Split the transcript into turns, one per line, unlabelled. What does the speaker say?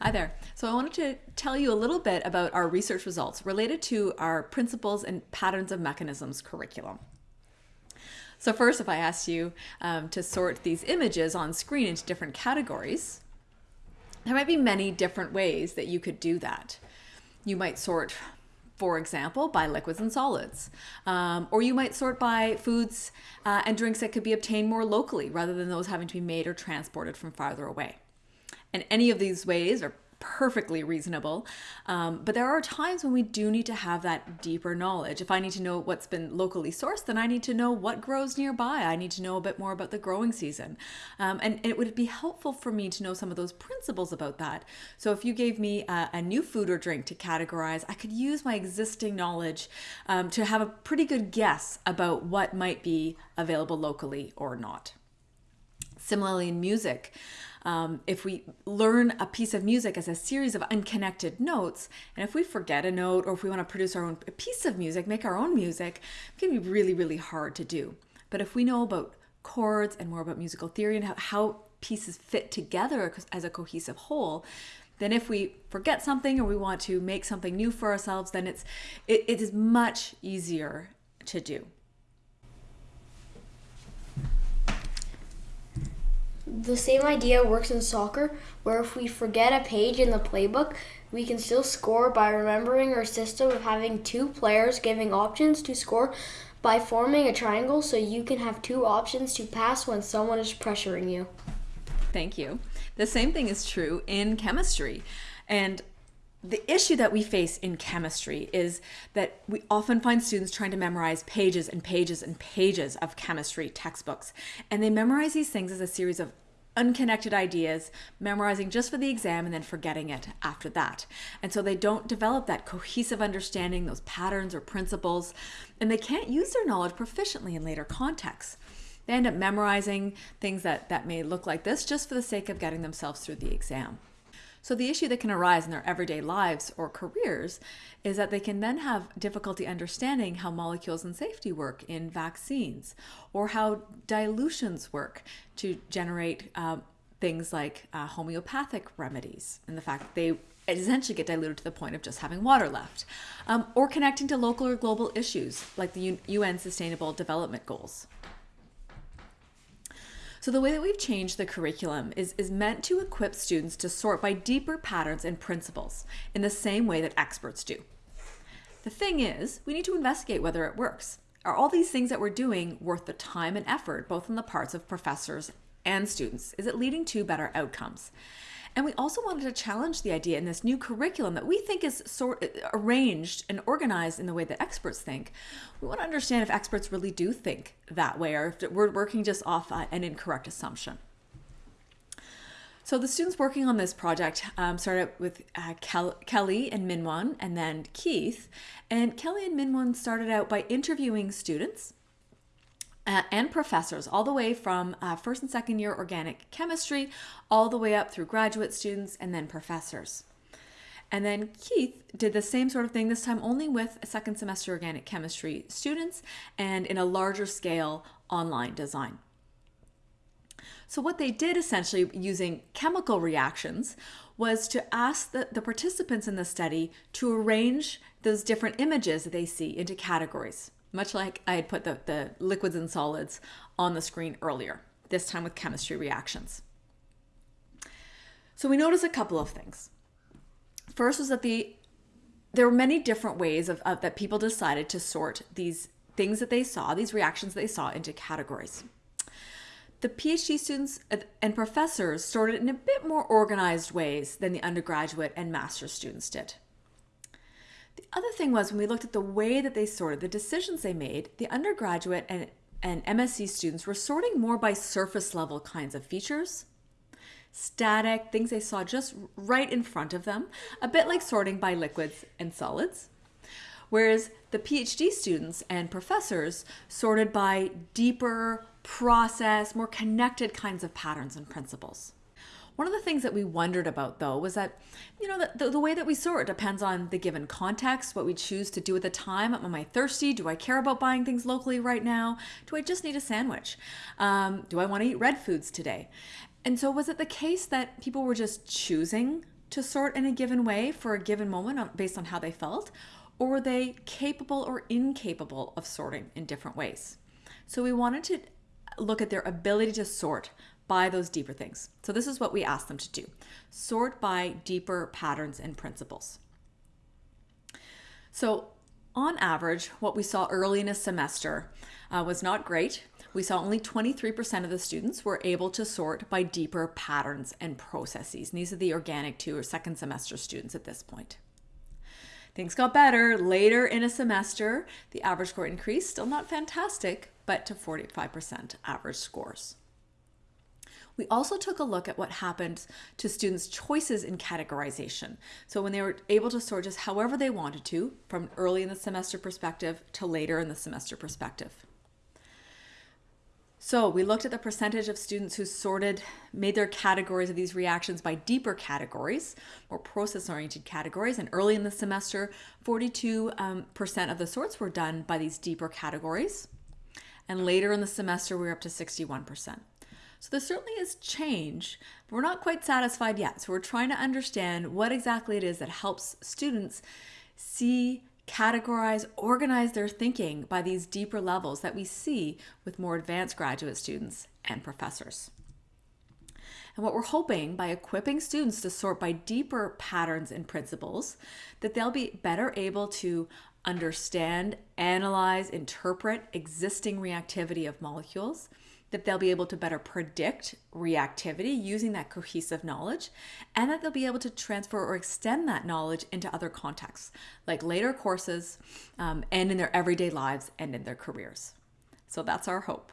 Hi there. So I wanted to tell you a little bit about our research results related to our principles and patterns of mechanisms curriculum. So first, if I asked you um, to sort these images on screen into different categories, there might be many different ways that you could do that. You might sort, for example, by liquids and solids, um, or you might sort by foods uh, and drinks that could be obtained more locally rather than those having to be made or transported from farther away. And any of these ways are perfectly reasonable. Um, but there are times when we do need to have that deeper knowledge. If I need to know what's been locally sourced, then I need to know what grows nearby. I need to know a bit more about the growing season. Um, and it would be helpful for me to know some of those principles about that. So if you gave me a, a new food or drink to categorize, I could use my existing knowledge um, to have a pretty good guess about what might be available locally or not. Similarly, in music, um, if we learn a piece of music as a series of unconnected notes, and if we forget a note or if we want to produce our own piece of music, make our own music, it can be really, really hard to do. But if we know about chords and more about musical theory and how, how pieces fit together as a cohesive whole, then if we forget something or we want to make something new for ourselves, then it's it, it is much easier to do.
The same idea works in soccer, where if we forget a page in the playbook, we can still score by remembering our system of having two players giving options to score by forming a triangle so you can have two options to pass when someone is pressuring you.
Thank you. The same thing is true in chemistry. And the issue that we face in chemistry is that we often find students trying to memorize pages and pages and pages of chemistry textbooks. And they memorize these things as a series of unconnected ideas, memorizing just for the exam and then forgetting it after that. And so they don't develop that cohesive understanding, those patterns or principles, and they can't use their knowledge proficiently in later contexts. They end up memorizing things that, that may look like this just for the sake of getting themselves through the exam. So the issue that can arise in their everyday lives or careers is that they can then have difficulty understanding how molecules and safety work in vaccines or how dilutions work to generate um, things like uh, homeopathic remedies and the fact that they essentially get diluted to the point of just having water left um, or connecting to local or global issues like the UN Sustainable Development Goals. So the way that we've changed the curriculum is, is meant to equip students to sort by deeper patterns and principles in the same way that experts do. The thing is, we need to investigate whether it works. Are all these things that we're doing worth the time and effort, both on the parts of professors and students? Is it leading to better outcomes? And we also wanted to challenge the idea in this new curriculum that we think is sort arranged and organized in the way that experts think. We want to understand if experts really do think that way or if we're working just off an incorrect assumption. So the students working on this project um, started with uh, Kel Kelly and Minwon and then Keith. And Kelly and Minwon started out by interviewing students uh, and professors, all the way from uh, first and second year organic chemistry, all the way up through graduate students and then professors. And then Keith did the same sort of thing, this time only with second semester organic chemistry students and in a larger scale online design. So what they did essentially using chemical reactions was to ask the, the participants in the study to arrange those different images that they see into categories much like I had put the, the liquids and solids on the screen earlier, this time with chemistry reactions. So we notice a couple of things. First was that the there were many different ways of, of that people decided to sort these things that they saw, these reactions they saw into categories. The PhD students and professors sorted in a bit more organized ways than the undergraduate and master's students did. The other thing was when we looked at the way that they sorted, the decisions they made, the undergraduate and, and MSc students were sorting more by surface level kinds of features, static, things they saw just right in front of them, a bit like sorting by liquids and solids. Whereas the PhD students and professors sorted by deeper, process, more connected kinds of patterns and principles. One of the things that we wondered about though was that, you know, the, the, way that we sort depends on the given context, what we choose to do at the time. Am I thirsty? Do I care about buying things locally right now? Do I just need a sandwich? Um, do I want to eat red foods today? And so was it the case that people were just choosing to sort in a given way for a given moment based on how they felt? Or were they capable or incapable of sorting in different ways? So we wanted to look at their ability to sort by those deeper things. So this is what we asked them to do. Sort by deeper patterns and principles. So on average, what we saw early in a semester uh, was not great. We saw only 23% of the students were able to sort by deeper patterns and processes. And these are the organic two or second semester students at this point. Things got better later in a semester. The average score increased, still not fantastic, but to 45% average scores. We also took a look at what happened to students' choices in categorization. So when they were able to sort just however they wanted to, from early in the semester perspective to later in the semester perspective. So we looked at the percentage of students who sorted, made their categories of these reactions by deeper categories, more process-oriented categories. And early in the semester, 42% um, of the sorts were done by these deeper categories. And later in the semester, we we're up to 61%. So there certainly is change, but we're not quite satisfied yet. So we're trying to understand what exactly it is that helps students see categorize, organize their thinking by these deeper levels that we see with more advanced graduate students and professors. And what we're hoping by equipping students to sort by deeper patterns and principles, that they'll be better able to understand, analyze, interpret existing reactivity of molecules, that they'll be able to better predict reactivity using that cohesive knowledge, and that they'll be able to transfer or extend that knowledge into other contexts, like later courses um, and in their everyday lives and in their careers. So that's our hope.